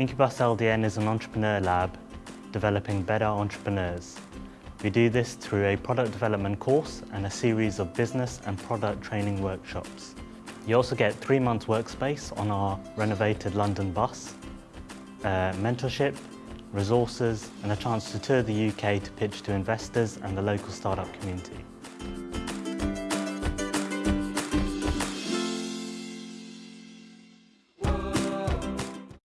Incubus LDN is an entrepreneur lab developing better entrepreneurs. We do this through a product development course and a series of business and product training workshops. You also get three months workspace on our renovated London bus, uh, mentorship, resources and a chance to tour the UK to pitch to investors and the local startup community.